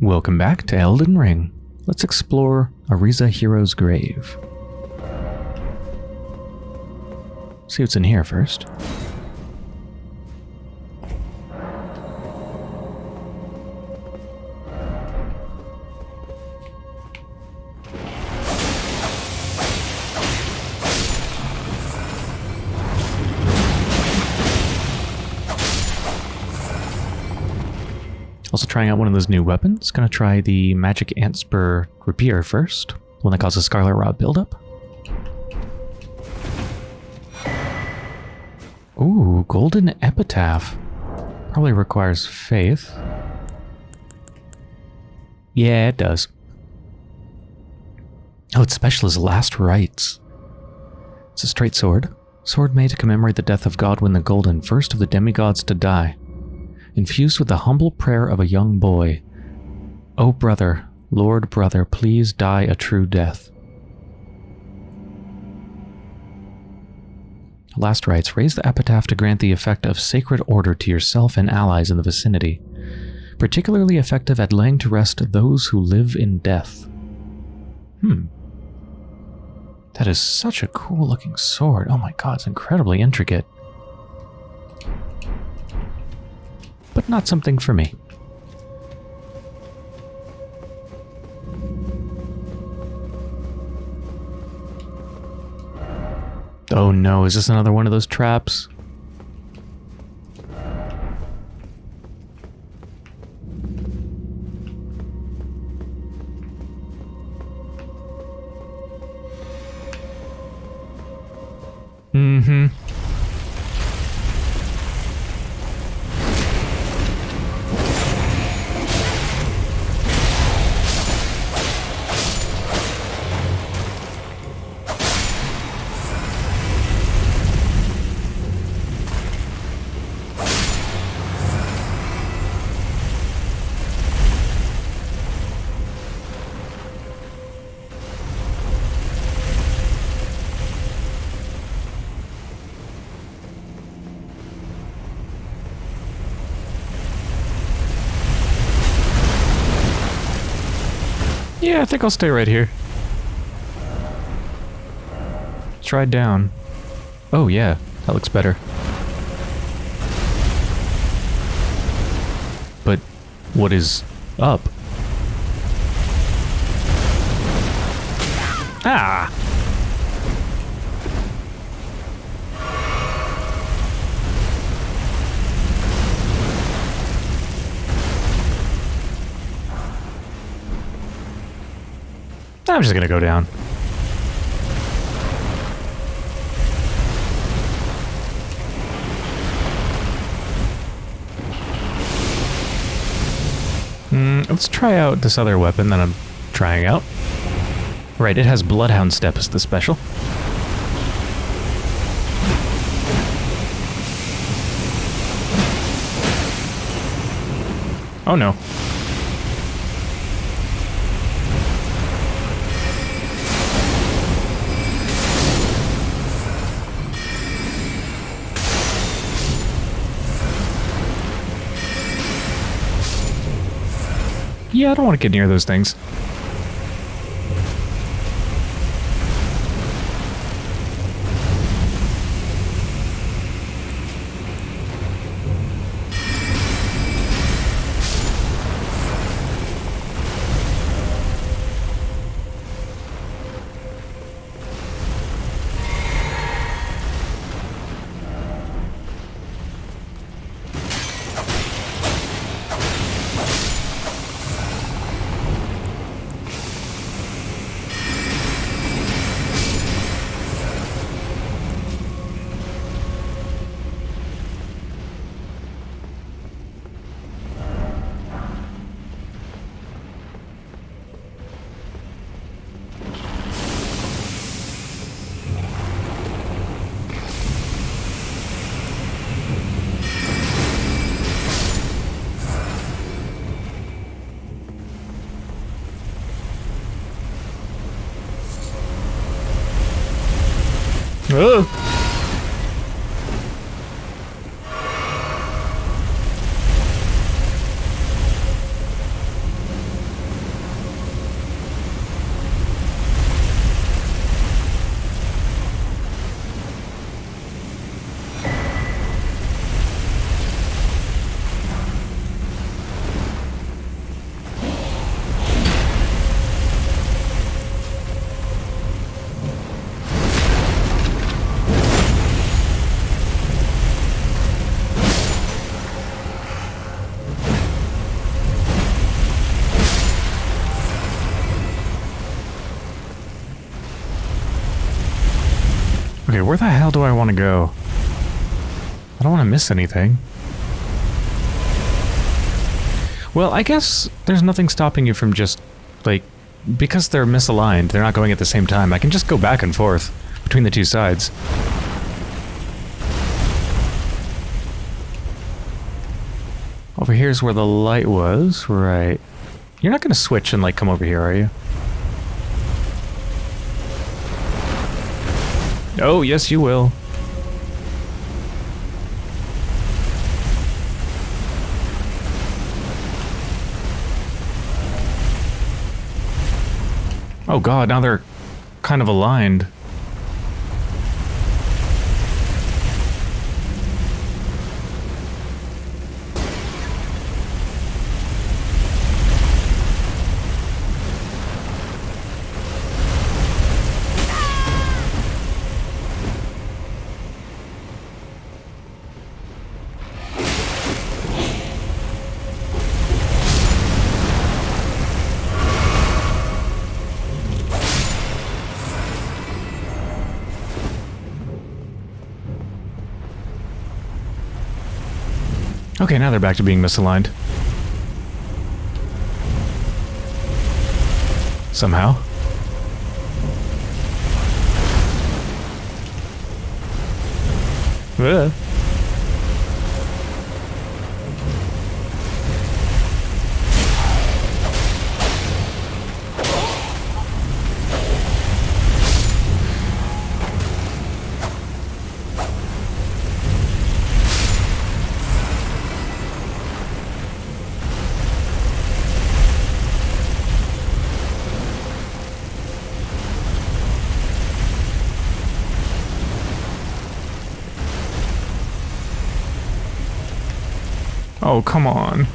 Welcome back to Elden Ring. Let's explore Auriza Hero's grave. See what's in here first. Trying out one of those new weapons. Gonna try the Magic Antspur Rapier first. The one that causes Scarlet Rot buildup. Ooh, Golden Epitaph. Probably requires faith. Yeah, it does. Oh, its special is Last Rites. It's a straight sword. Sword made to commemorate the death of Godwin the Golden, first of the demigods to die infused with the humble prayer of a young boy. O brother, Lord brother, please die a true death. Last rites raise the epitaph to grant the effect of sacred order to yourself and allies in the vicinity, particularly effective at laying to rest those who live in death. Hmm. That is such a cool looking sword. Oh my god, it's incredibly intricate. But not something for me. Oh no, is this another one of those traps? Mm-hmm. Yeah, I think I'll stay right here. Try down. Oh yeah, that looks better. But what is up? I'm just gonna go down. Mm, let's try out this other weapon that I'm trying out. Right, it has Bloodhound Step as the special. Oh no. Yeah, I don't want to get near those things. Okay, where the hell do I want to go? I don't want to miss anything. Well, I guess there's nothing stopping you from just, like, because they're misaligned, they're not going at the same time, I can just go back and forth between the two sides. Over here's where the light was, right. You're not going to switch and, like, come over here, are you? Oh, yes, you will. Oh god, now they're kind of aligned. Okay, now they're back to being misaligned. Somehow. Ugh. Oh, come on.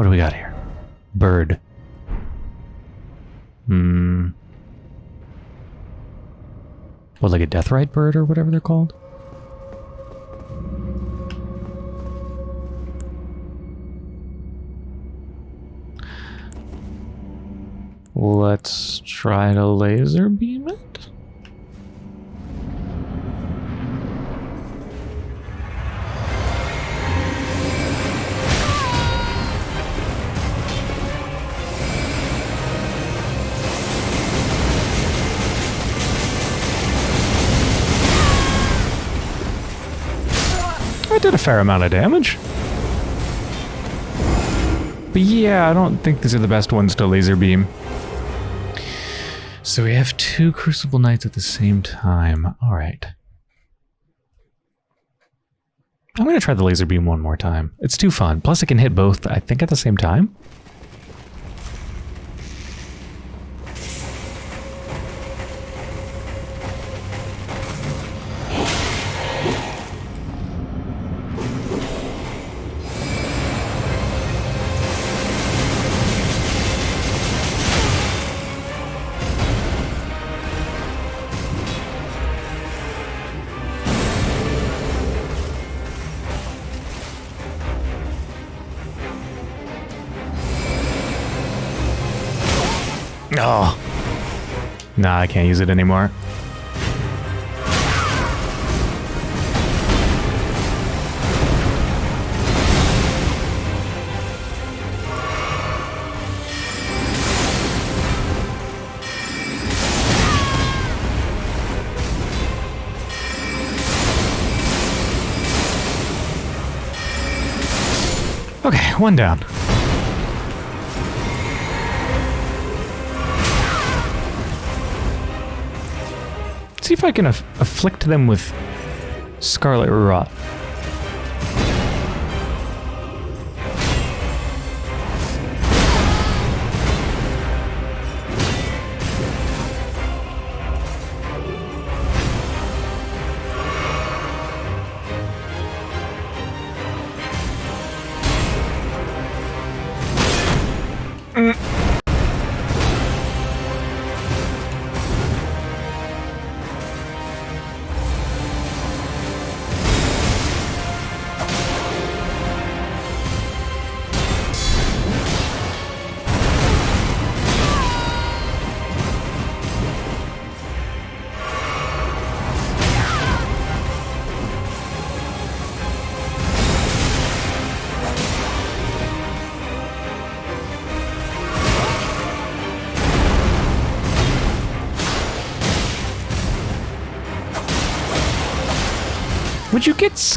What do we got here? Bird. Hmm. What, like a death deathrite bird or whatever they're called? Let's try to laser beam it. Fair amount of damage. But yeah, I don't think these are the best ones to laser beam. So we have two Crucible Knights at the same time. Alright. I'm going to try the laser beam one more time. It's too fun. Plus it can hit both, I think, at the same time. Nah, I can't use it anymore. Okay, one down. See if I can aff afflict them with Scarlet Rot.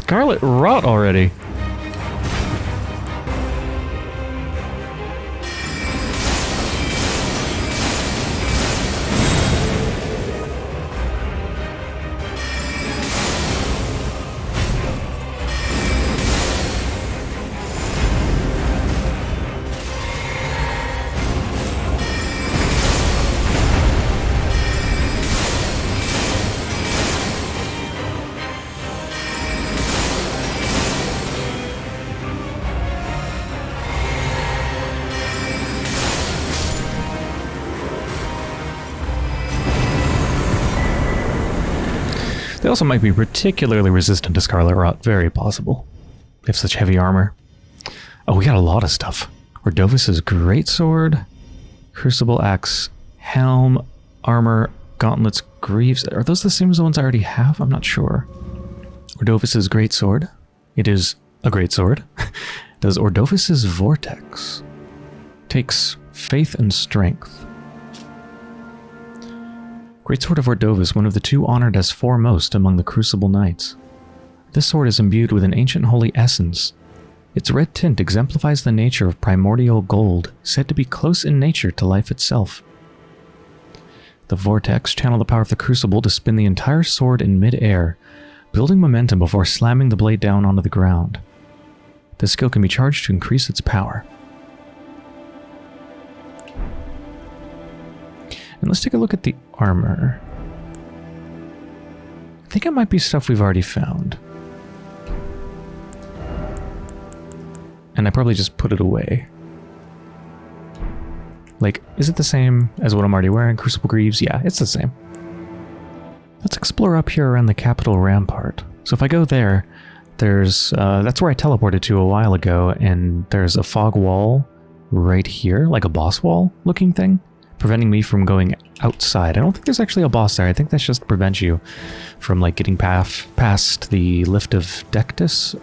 Scarlet Rot already? Also might be particularly resistant to Scarlet Rot. Very possible. They have such heavy armor. Oh, we got a lot of stuff. Ordovis's Greatsword, Crucible Axe, Helm, Armor, Gauntlets, Greaves. Are those the same as the ones I already have? I'm not sure. Ordovis's Greatsword. It is a greatsword. Does Ordovis's Vortex. Takes Faith and Strength. Greatsword of Ordovis, one of the two honored as foremost among the Crucible Knights. This sword is imbued with an ancient holy essence. Its red tint exemplifies the nature of primordial gold, said to be close in nature to life itself. The Vortex channel the power of the Crucible to spin the entire sword in mid-air, building momentum before slamming the blade down onto the ground. This skill can be charged to increase its power. And let's take a look at the armor. I think it might be stuff we've already found. And I probably just put it away. Like, is it the same as what I'm already wearing? Crucible Greaves? Yeah, it's the same. Let's explore up here around the capital rampart. So if I go there, there's, uh, that's where I teleported to a while ago, and there's a fog wall right here, like a boss wall looking thing preventing me from going outside. I don't think there's actually a boss there. I think that's just to prevent you from like getting past, past the lift of Dectus.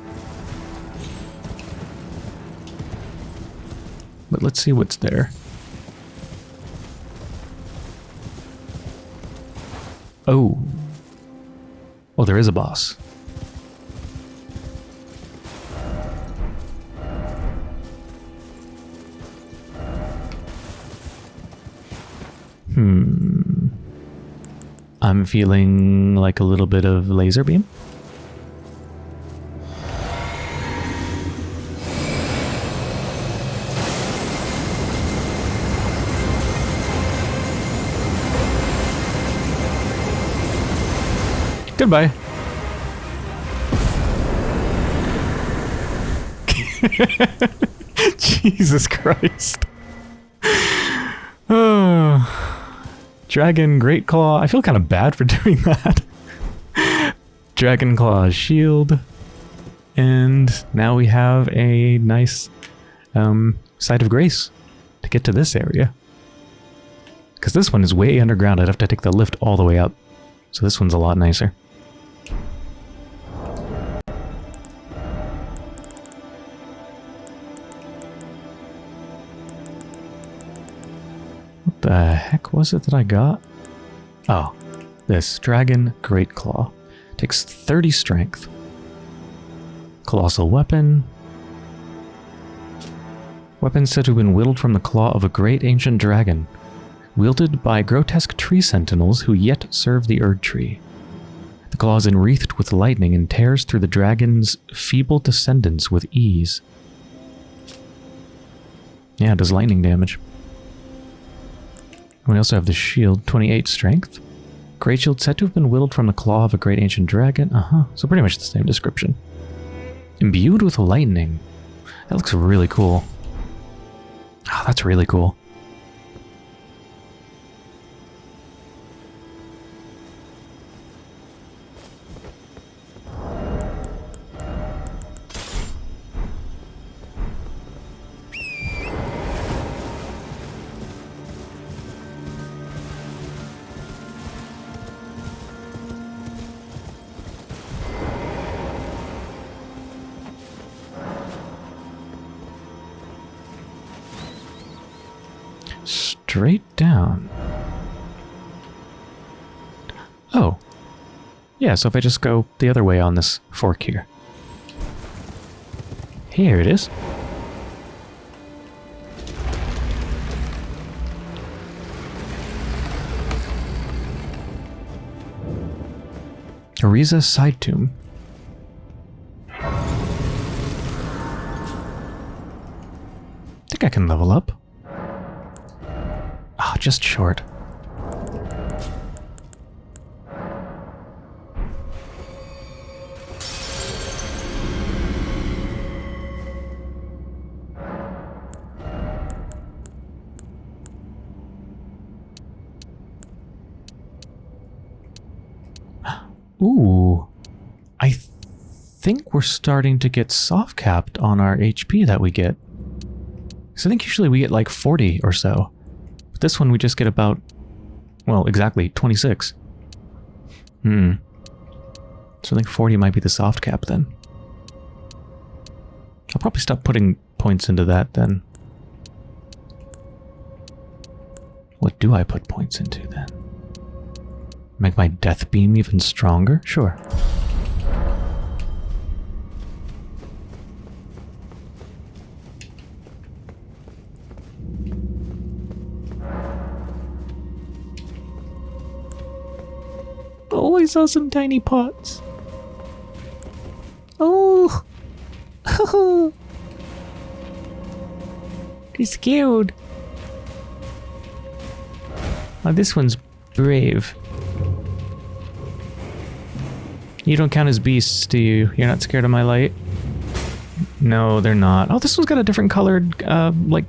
But let's see what's there. Oh. Oh, there is a boss. I'm feeling like a little bit of laser beam. Goodbye. Jesus Christ. Oh. Dragon Great Claw. I feel kind of bad for doing that. Dragon Claw Shield. And now we have a nice um, Site of Grace to get to this area. Because this one is way underground. I'd have to take the lift all the way up. So this one's a lot nicer. The heck was it that I got? Oh, this Dragon Great Claw. Takes 30 strength. Colossal weapon. Weapon said to have been whittled from the claw of a great ancient dragon, wielded by grotesque tree sentinels who yet serve the Erd Tree. The claw is enwreathed with lightning and tears through the dragon's feeble descendants with ease. Yeah, does lightning damage. We also have the shield, 28 strength. Great shield said to have been whittled from the claw of a great ancient dragon. Uh-huh, so pretty much the same description. Imbued with lightning. That looks really cool. Oh, that's really cool. Yeah, so if I just go the other way on this fork here. Here it is. Auriza Side Tomb. think I can level up. Ah, oh, just short. We're starting to get soft capped on our HP that we get. So I think usually we get like 40 or so. But this one we just get about, well, exactly 26. Hmm. So I think 40 might be the soft cap then. I'll probably stop putting points into that then. What do I put points into then? Make my death beam even stronger? Sure. Saw some tiny pots. Oh! He's scared. Oh, this one's brave. You don't count as beasts, do you? You're not scared of my light? No, they're not. Oh, this one's got a different colored, uh, like,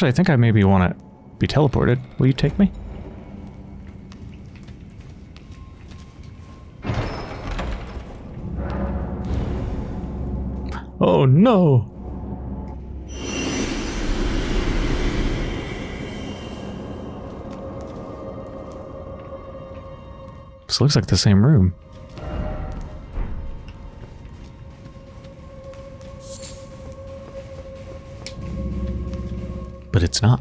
Actually, I think I maybe want to be teleported. Will you take me? Oh no! This looks like the same room. But it's not.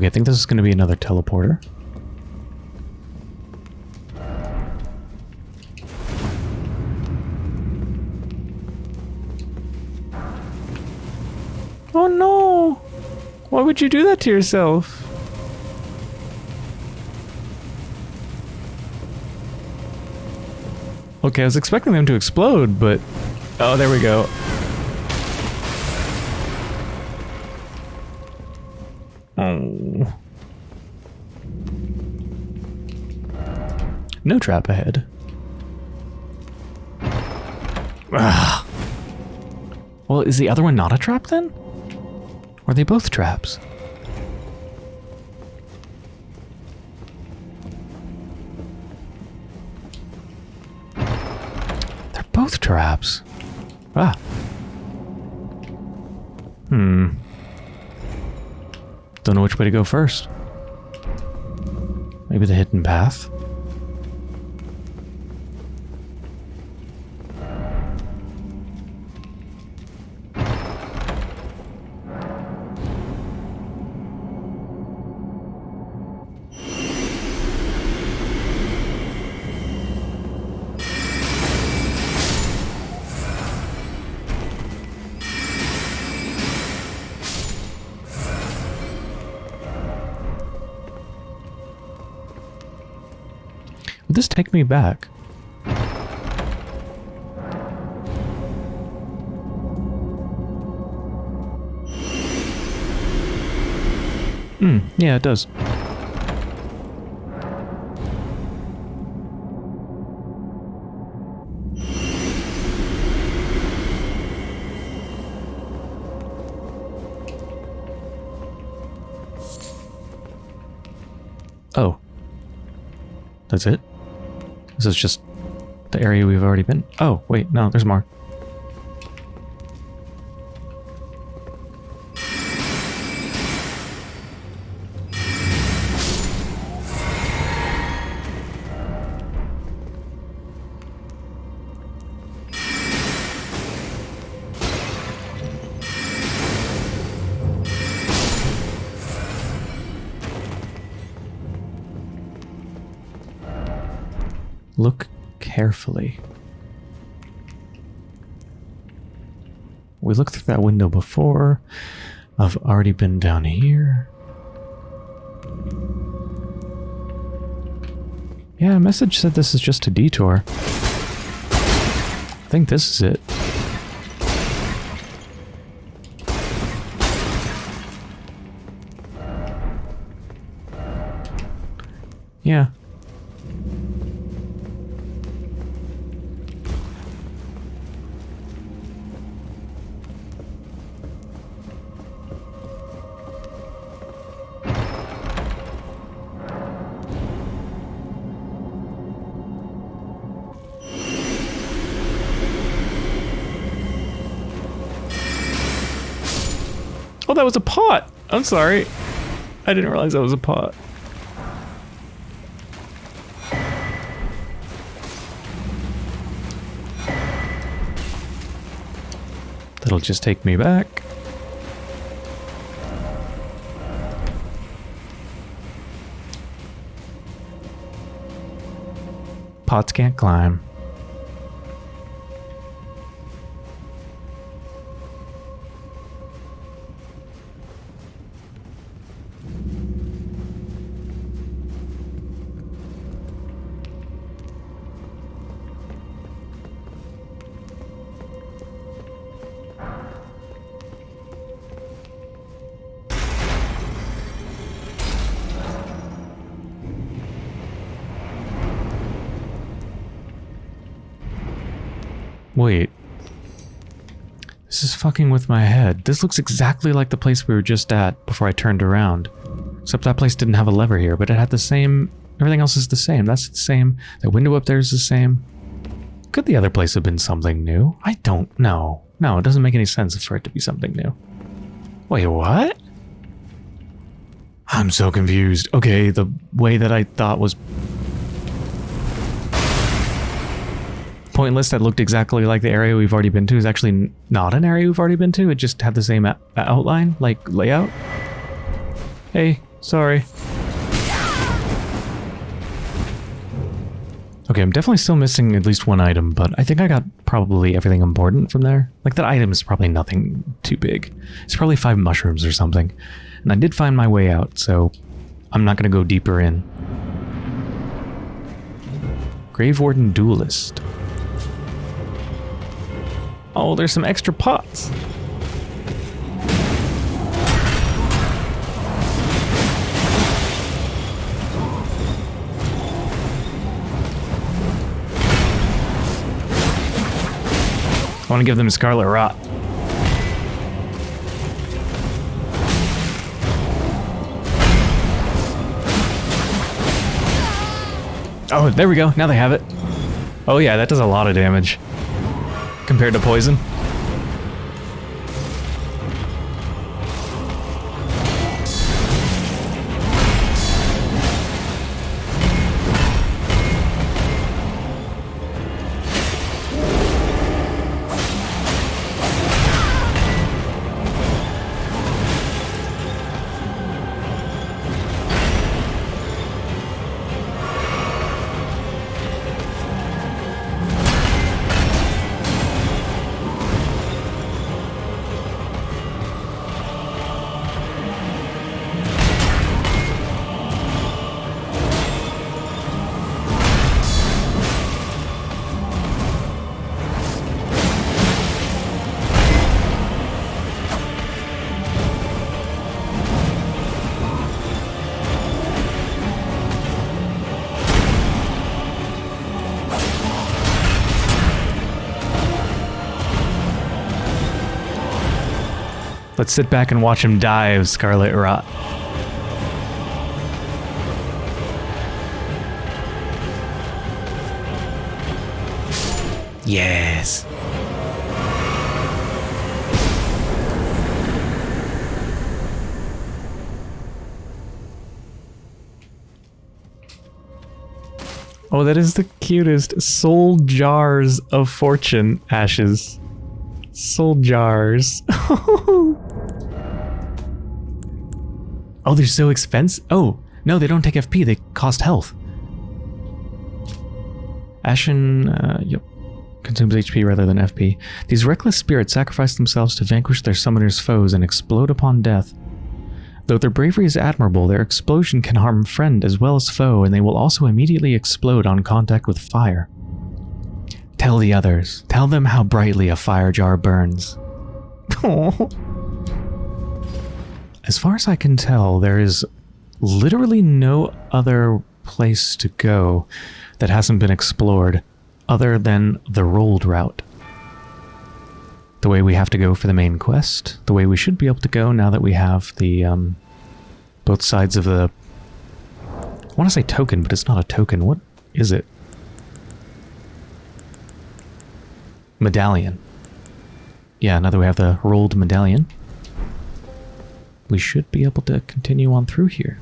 Okay, I think this is going to be another teleporter. Oh no! Why would you do that to yourself? Okay, I was expecting them to explode, but... Oh, there we go. No trap ahead. Ah. Well, is the other one not a trap then? Or are they both traps? They're both traps. Ah. Hmm. Don't know which way to go first. Maybe the hidden path? Take me back? Hmm, yeah, it does. Oh. That's it? This is just the area we've already been. Oh, wait, no, there's more. Carefully. We looked through that window before. I've already been down here. Yeah, message said this is just a detour. I think this is it. Yeah. I'm sorry. I didn't realize that was a pot. That'll just take me back. Pots can't climb. With my head. This looks exactly like the place we were just at before I turned around. Except that place didn't have a lever here, but it had the same... Everything else is the same. That's the same. The window up there is the same. Could the other place have been something new? I don't know. No, it doesn't make any sense for it to be something new. Wait, what? I'm so confused. Okay, the way that I thought was pointless that looked exactly like the area we've already been to is actually not an area we've already been to. It just had the same outline, like layout. Hey, sorry. Okay, I'm definitely still missing at least one item, but I think I got probably everything important from there. Like, that item is probably nothing too big. It's probably five mushrooms or something. And I did find my way out, so I'm not going to go deeper in. Grave Warden Duelist. Oh, there's some extra pots. I want to give them Scarlet Rot. Oh, there we go. Now they have it. Oh yeah, that does a lot of damage. Compared to poison. Let's sit back and watch him die of scarlet rot. Yes. Oh, that is the cutest. Soldjars of fortune ashes. Soldjars. Oh, they're so expensive? Oh, no, they don't take FP, they cost health. Ashen, uh, yep, consumes HP rather than FP. These reckless spirits sacrifice themselves to vanquish their summoner's foes and explode upon death. Though their bravery is admirable, their explosion can harm friend as well as foe, and they will also immediately explode on contact with fire. Tell the others. Tell them how brightly a fire jar burns. As far as I can tell, there is literally no other place to go that hasn't been explored other than the Rold route. The way we have to go for the main quest, the way we should be able to go now that we have the, um, both sides of the... I want to say token, but it's not a token. What is it? Medallion. Yeah, now that we have the Rold medallion we should be able to continue on through here.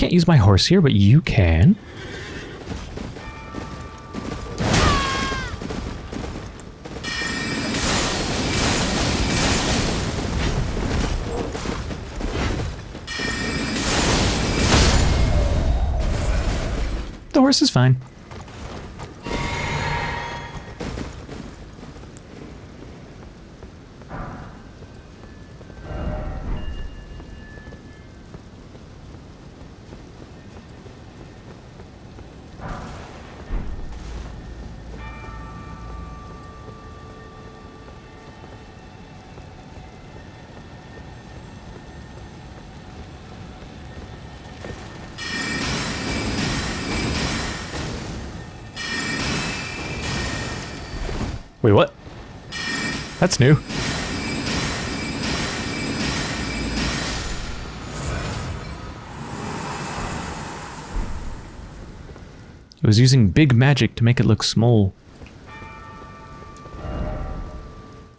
Can't use my horse here, but you can. The horse is fine. That's new. It was using big magic to make it look small.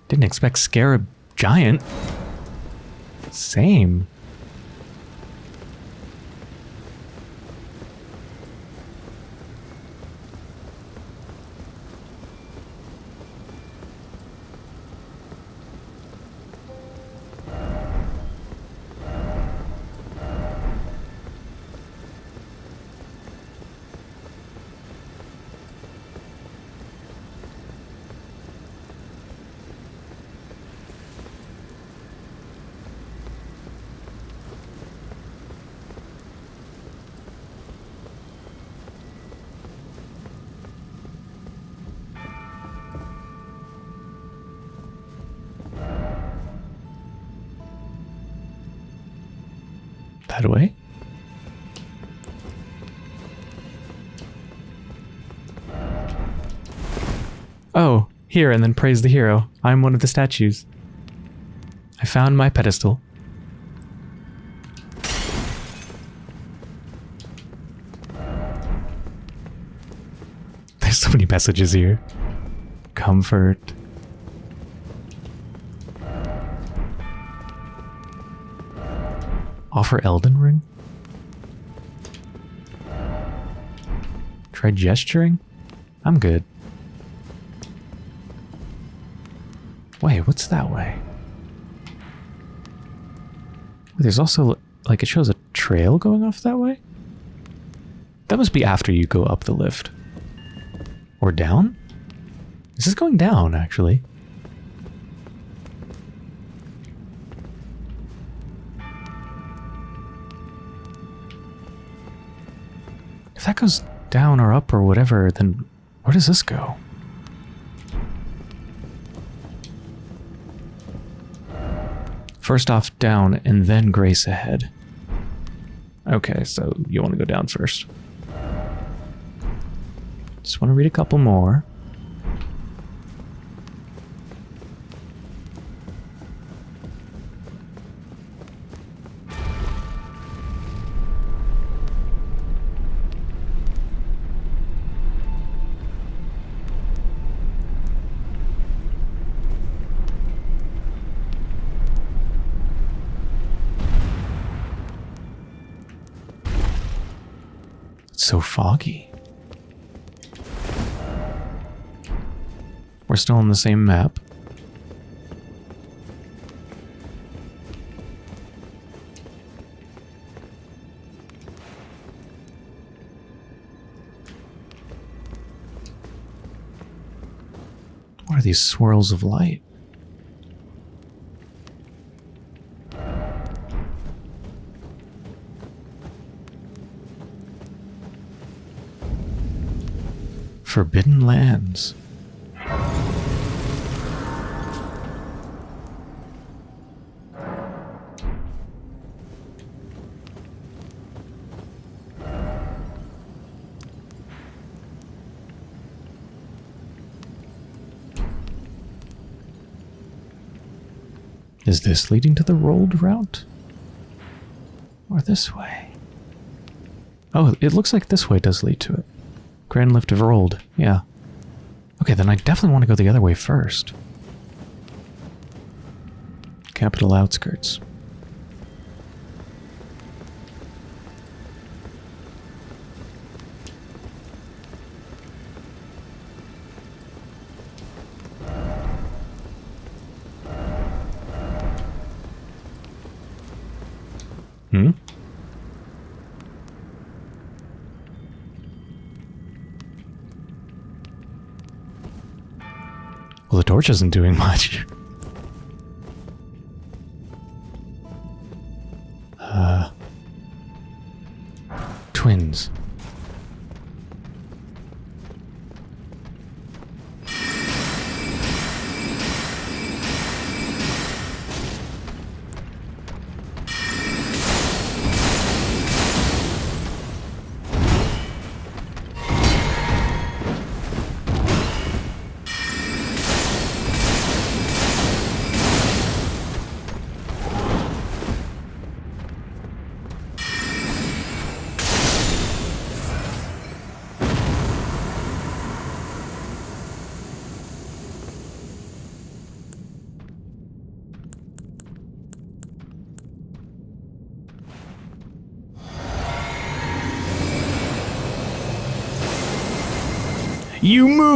Didn't expect Scarab Giant. Same. That way? Oh, here and then praise the hero. I'm one of the statues. I found my pedestal. There's so many messages here. Comfort. Offer Elden Ring? Try gesturing? I'm good. Wait, what's that way? There's also, like, it shows a trail going off that way? That must be after you go up the lift. Or down? This is going down, actually. Goes down or up or whatever, then where does this go? First off, down, and then Grace ahead. Okay, so you want to go down first. Just want to read a couple more. Still on the same map. What are these swirls of light? Forbidden Lands. Is this leading to the Rold route? Or this way? Oh, it looks like this way does lead to it. Grand Lift of Rold, yeah. Okay, then I definitely want to go the other way first. Capital outskirts. Hmm? Well, the torch isn't doing much.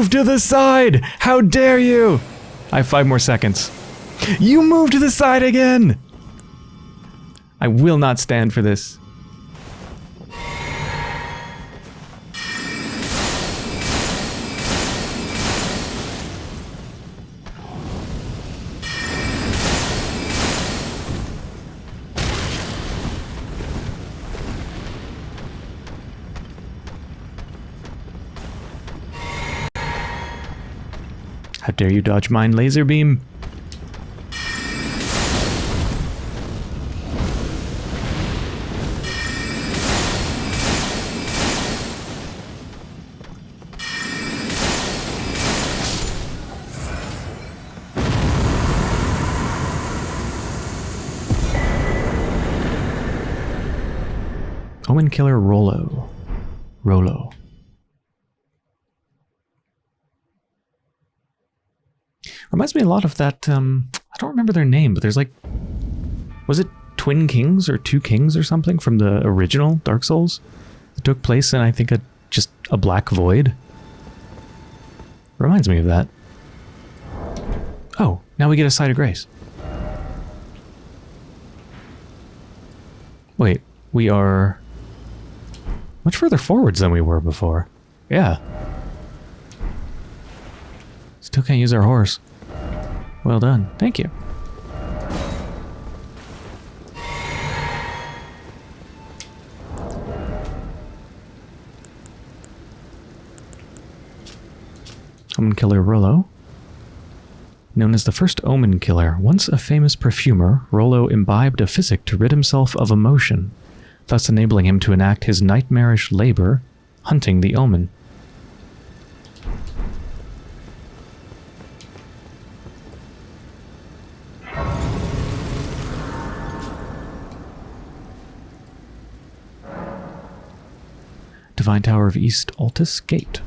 move to the side! How dare you! I have five more seconds. You move to the side again! I will not stand for this. Dare you dodge mine laser beam? Omen Killer Rollo. Rollo. Reminds me a lot of that, um, I don't remember their name, but there's like, was it Twin Kings or Two Kings or something from the original Dark Souls? It took place in, I think, a just a black void. Reminds me of that. Oh, now we get a site of grace. Wait, we are much further forwards than we were before. Yeah. Still can't use our horse. Well done. Thank you. Omen Killer Rollo. Known as the first Omen Killer, once a famous perfumer, Rollo imbibed a physic to rid himself of emotion, thus enabling him to enact his nightmarish labor, hunting the Omen. Divine Tower of East Altus Gate.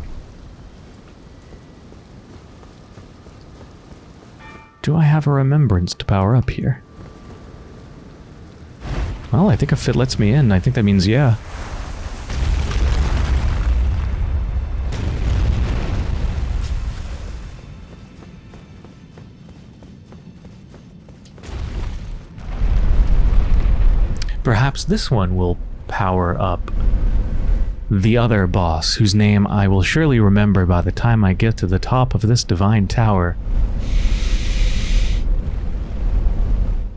Do I have a remembrance to power up here? Well, I think if it lets me in, I think that means yeah. Perhaps this one will power up the other boss, whose name I will surely remember by the time I get to the top of this divine tower.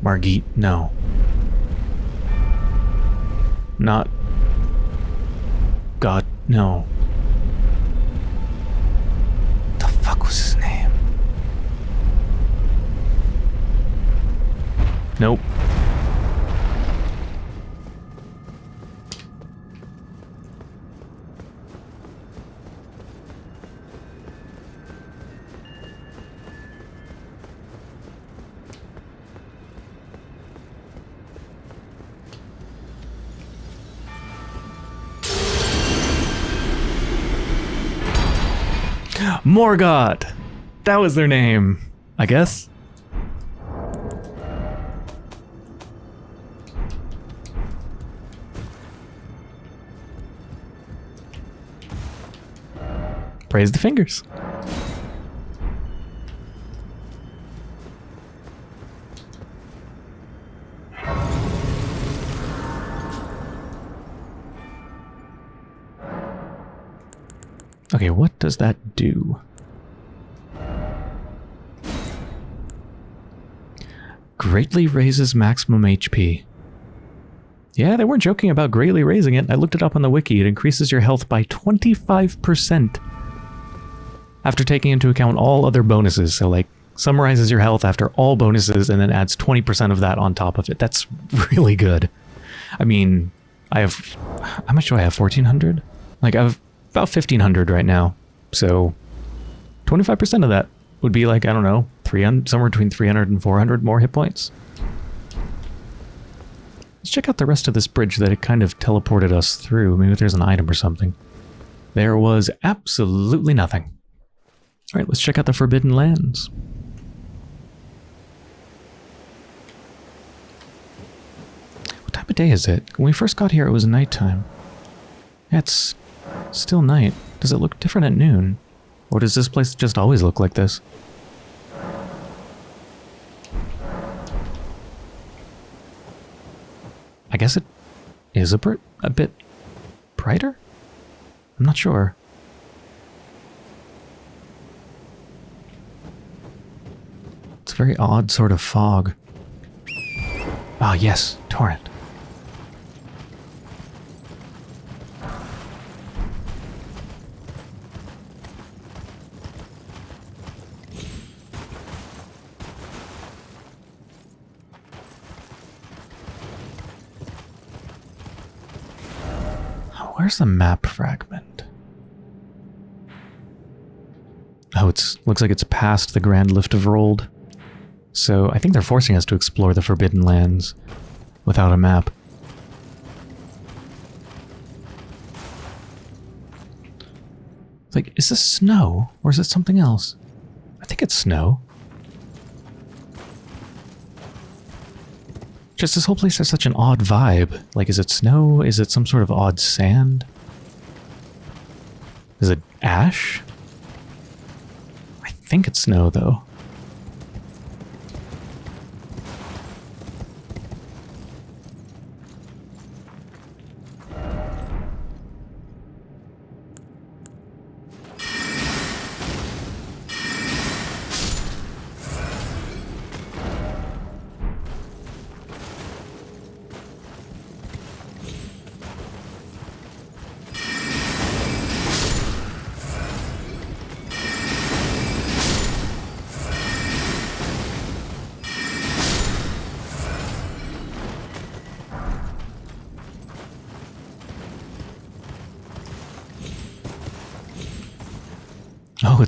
Margit, no. Not... God, no. The fuck was his name? Nope. Morgott! That was their name, I guess. Praise the fingers. Okay, what does that do? Greatly raises maximum HP. Yeah, they weren't joking about greatly raising it. I looked it up on the wiki. It increases your health by 25% after taking into account all other bonuses. So, like, summarizes your health after all bonuses and then adds 20% of that on top of it. That's really good. I mean, I have... How much do I have? 1400? Like, I have about 1500 right now. So, 25% of that would be like, I don't know, 300, somewhere between 300 and 400 more hit points. Let's check out the rest of this bridge that it kind of teleported us through. Maybe there's an item or something. There was absolutely nothing. All right, let's check out the Forbidden Lands. What time of day is it? When we first got here, it was nighttime. It's still night. Does it look different at noon? Or does this place just always look like this? I guess it is a, bit, a bit brighter? I'm not sure. It's a very odd sort of fog. Ah, yes, torrent. Where's the map fragment? Oh, it's looks like it's past the Grand Lift of Rold. So I think they're forcing us to explore the Forbidden Lands without a map. Like, is this snow? Or is it something else? I think it's snow. Just this whole place has such an odd vibe. Like, is it snow? Is it some sort of odd sand? Is it ash? I think it's snow, though.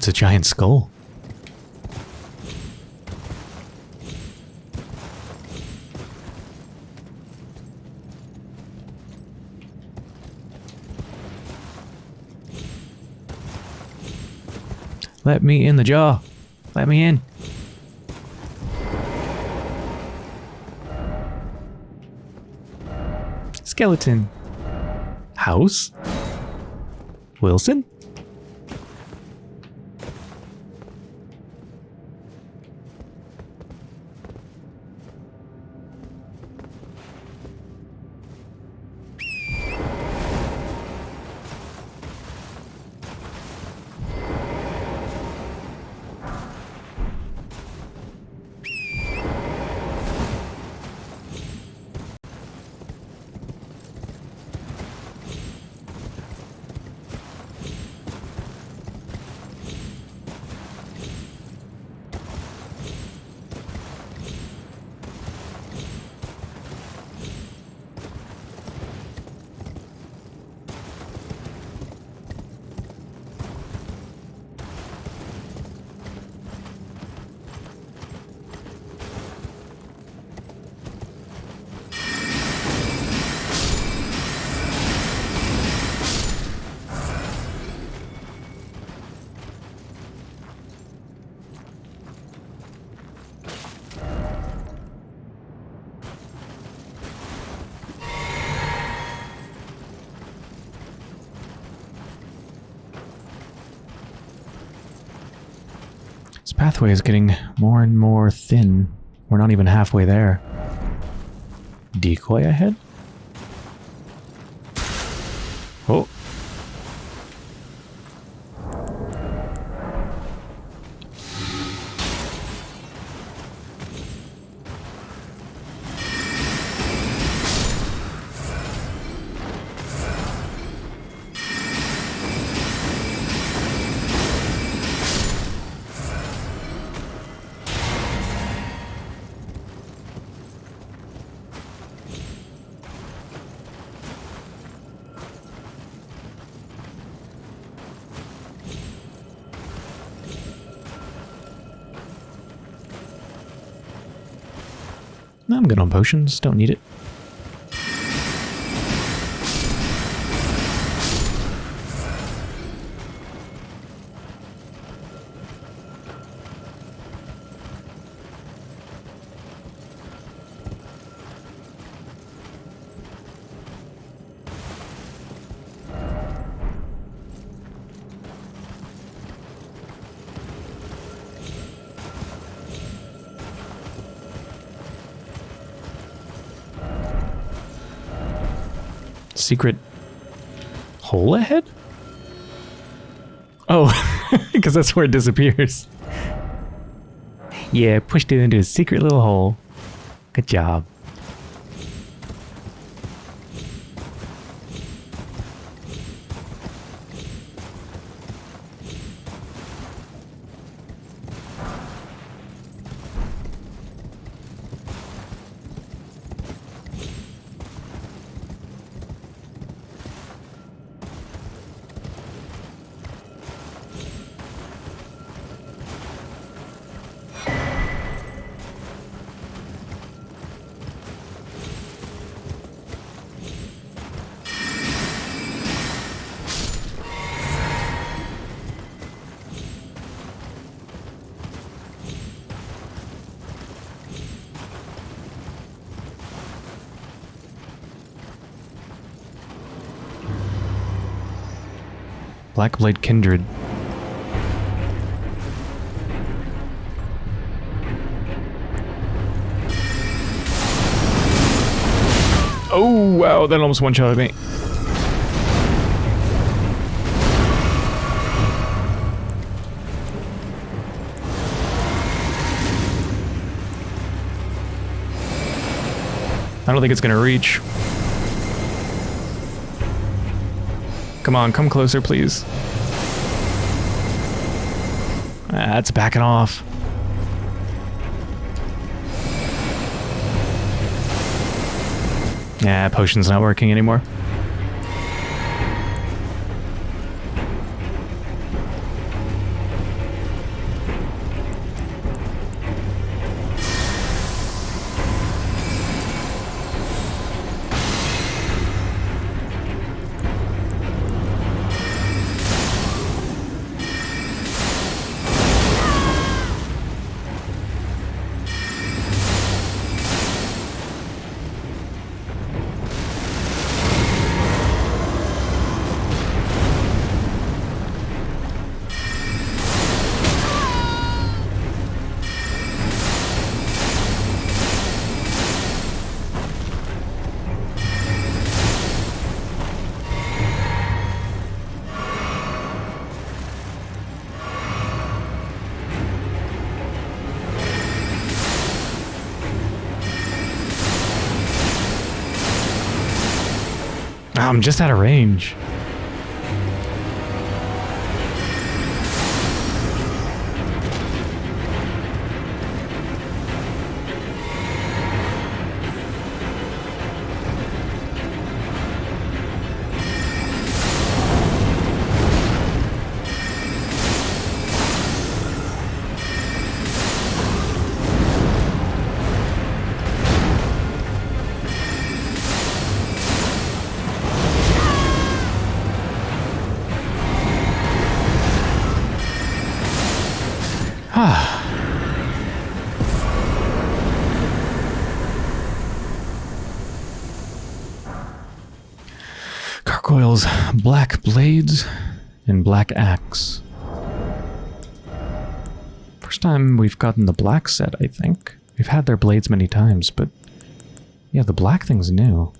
It's a giant skull. Let me in the jar. Let me in. Skeleton. House? Wilson? Pathway is getting more and more thin. We're not even halfway there. Decoy ahead? Potions. Don't need it. Secret hole ahead? Oh, because that's where it disappears. Yeah, pushed it into a secret little hole. Good job. Blackblade Kindred. Oh, wow, that almost one-shotted me. I don't think it's going to reach. Come on, come closer, please. That's backing off. Yeah, potion's not working anymore. I'm just out of range. Gargoyle's black blades and black axe. First time we've gotten the black set, I think. We've had their blades many times, but yeah, the black thing's new.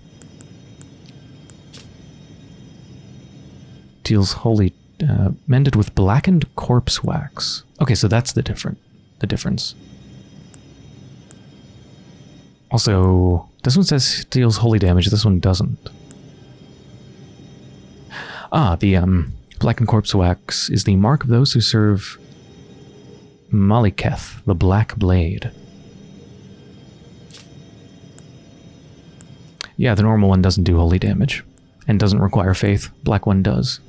Deals holy uh, mended with blackened corpse wax. Okay, so that's the different the difference. Also, this one says deals holy damage, this one doesn't. Ah, the um, blackened corpse wax is the mark of those who serve Maliketh, the Black Blade. Yeah, the normal one doesn't do holy damage, and doesn't require faith. Black one does.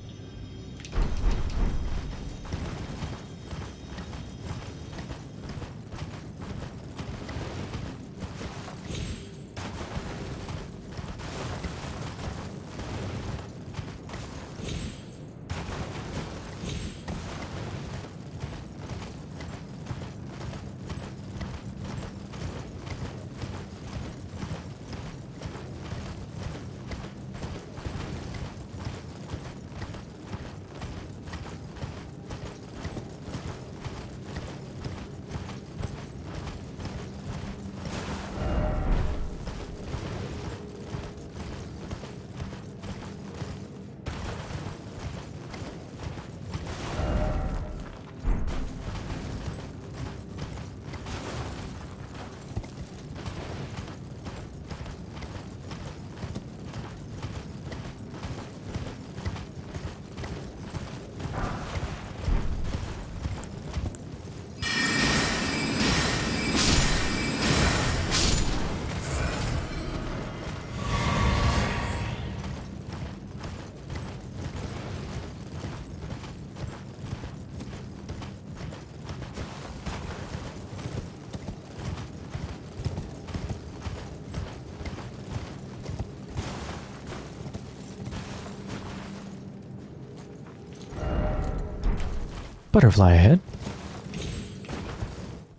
Butterfly ahead.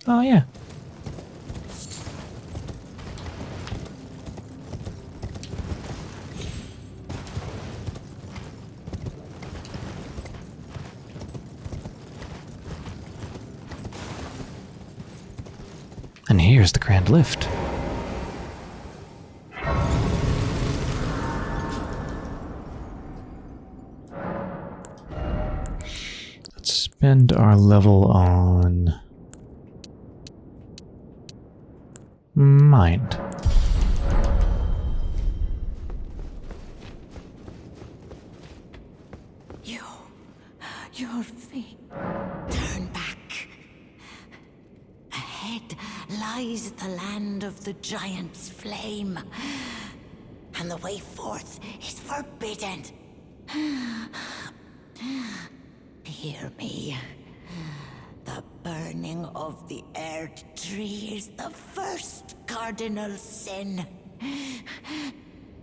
Oh, yeah. And here's the Grand Lift. Let's our level on... of the Erd tree is the first cardinal sin.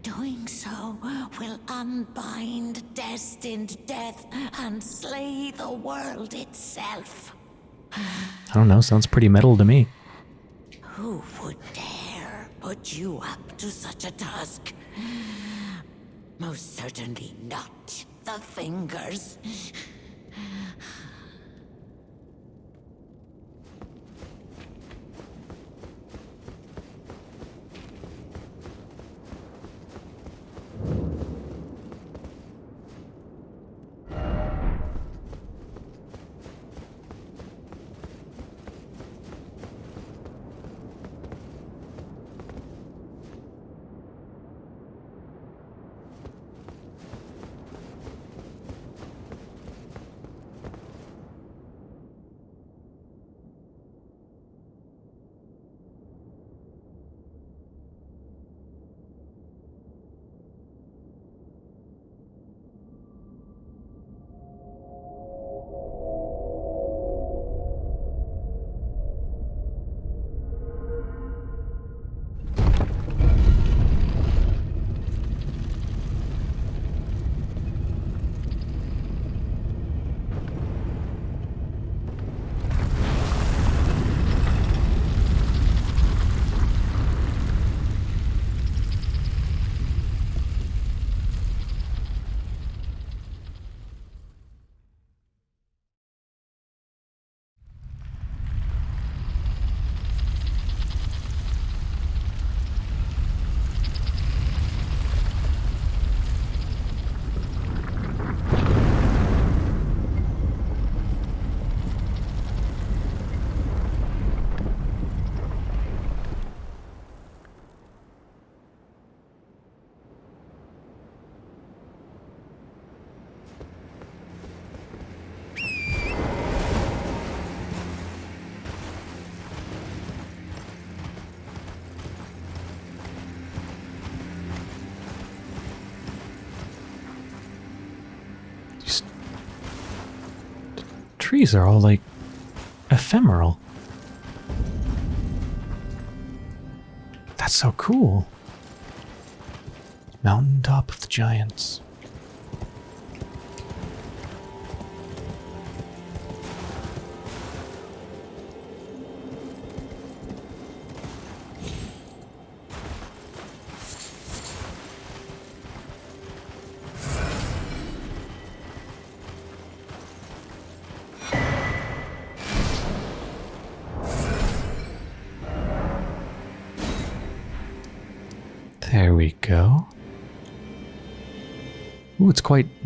Doing so will unbind destined death and slay the world itself. I don't know, sounds pretty metal to me. Who would dare put you up to such a task? Most certainly not the fingers. Trees are all like ephemeral. That's so cool. Mountaintop of the Giants.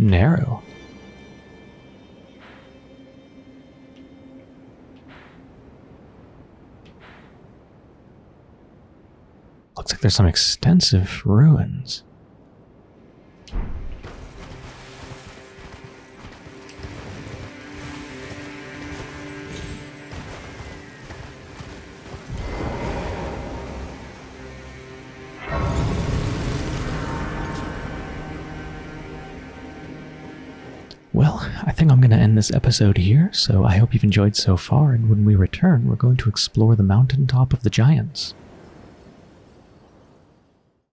Narrow. Looks like there's some extensive ruins. This episode here, so I hope you've enjoyed so far, and when we return, we're going to explore the mountaintop of the giants.